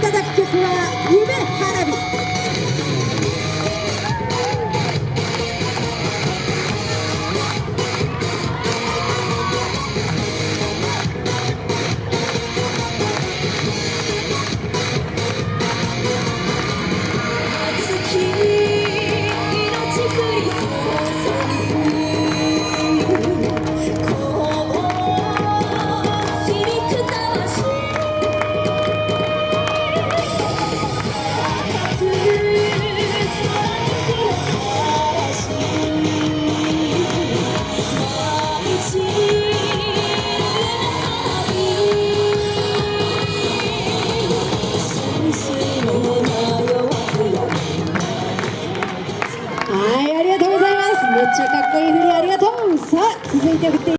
ただく曲は「夢原」中かっこいい振りありがとう。さあ続いて振って